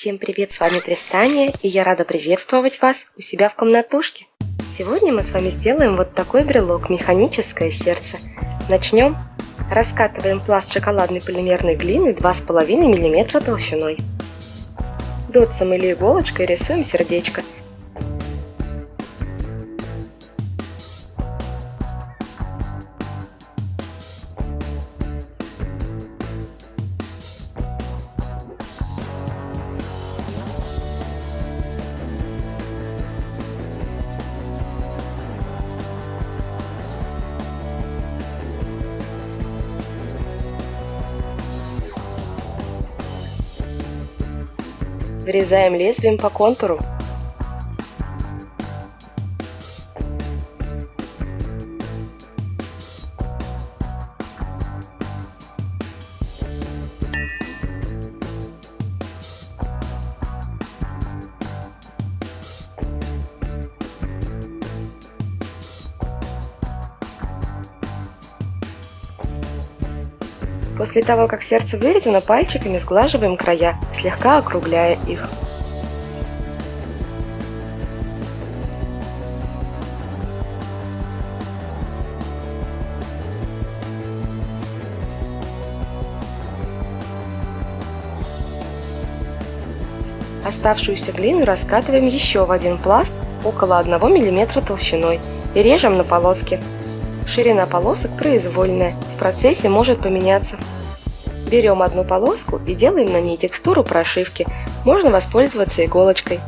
Всем привет, с вами Тристания, и я рада приветствовать вас у себя в комнатушке. Сегодня мы с вами сделаем вот такой брелок «Механическое сердце». Начнем. Раскатываем пласт шоколадной полимерной глины 2,5 мм толщиной. Дотсом или иголочкой рисуем сердечко – Вырезаем лезвием по контуру. После того, как сердце вырезано, пальчиками сглаживаем края, слегка округляя их. Оставшуюся глину раскатываем еще в один пласт около 1 мм толщиной и режем на полоски. Ширина полосок произвольная, в процессе может поменяться. Берем одну полоску и делаем на ней текстуру прошивки. Можно воспользоваться иголочкой.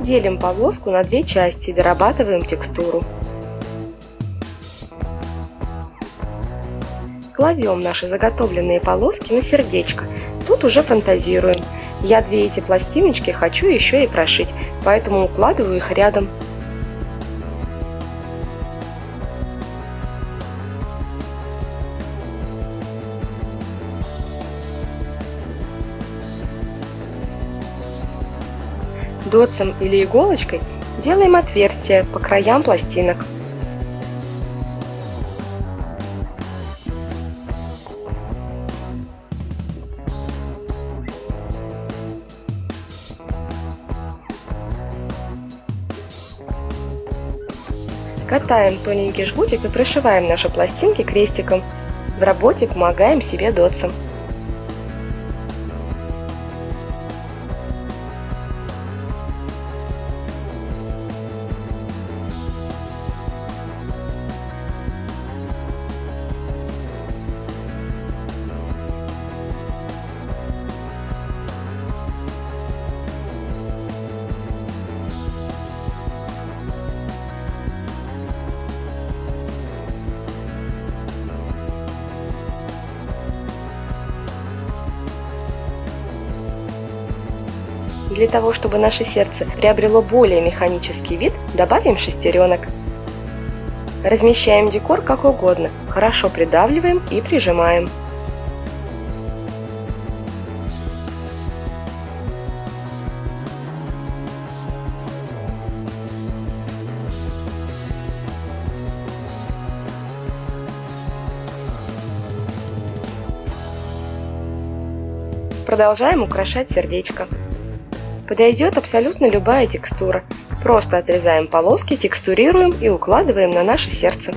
Делим полоску на две части и дорабатываем текстуру. Кладем наши заготовленные полоски на сердечко. Тут уже фантазируем. Я две эти пластиночки хочу еще и прошить, поэтому укладываю их рядом. Дотсом или иголочкой делаем отверстия по краям пластинок. Катаем тоненький жгутик и пришиваем наши пластинки крестиком. В работе помогаем себе дотсом. Для того, чтобы наше сердце приобрело более механический вид, добавим шестеренок. Размещаем декор как угодно, хорошо придавливаем и прижимаем. Продолжаем украшать сердечко. Подойдет абсолютно любая текстура. Просто отрезаем полоски, текстурируем и укладываем на наше сердце.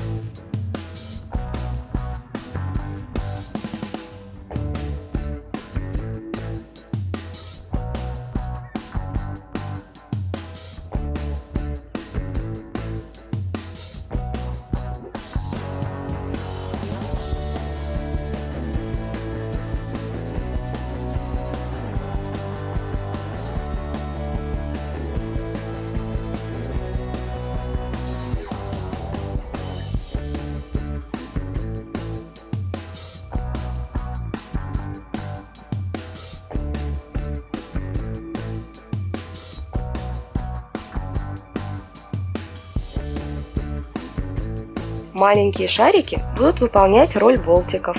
Маленькие шарики будут выполнять роль болтиков.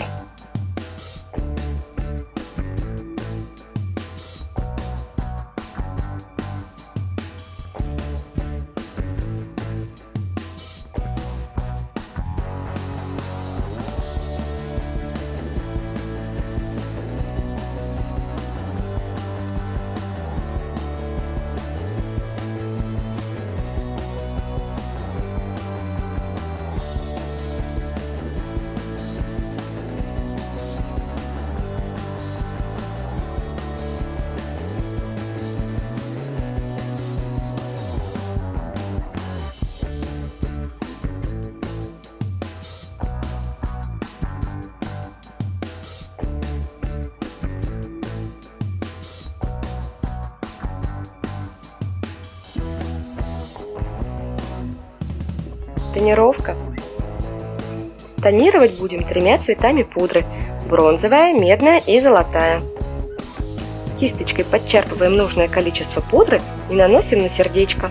Тонировка. Тонировать будем тремя цветами пудры. Бронзовая, медная и золотая. Кисточкой подчерпываем нужное количество пудры и наносим на сердечко.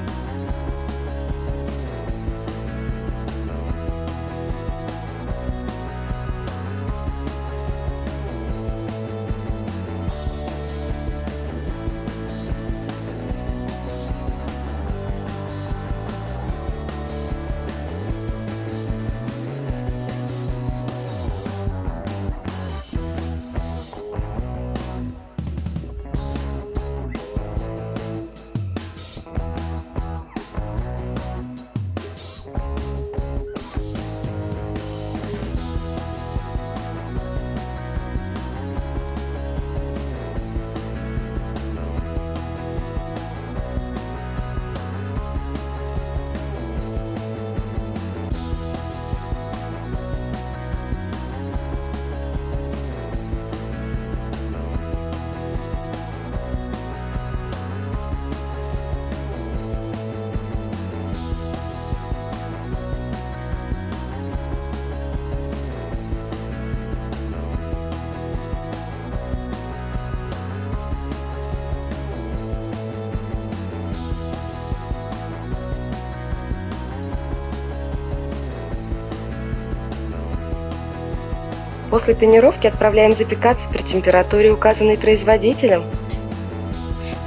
После тонировки отправляем запекаться при температуре, указанной производителем.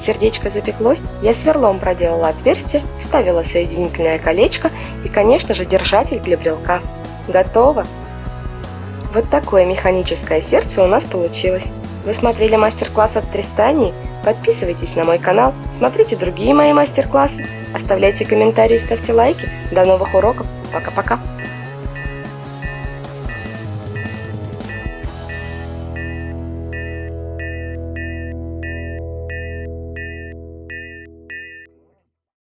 Сердечко запеклось, я сверлом проделала отверстие, вставила соединительное колечко и, конечно же, держатель для брелка. Готово! Вот такое механическое сердце у нас получилось. Вы смотрели мастер-класс от Тристании? Подписывайтесь на мой канал, смотрите другие мои мастер-классы, оставляйте комментарии, ставьте лайки. До новых уроков. Пока-пока.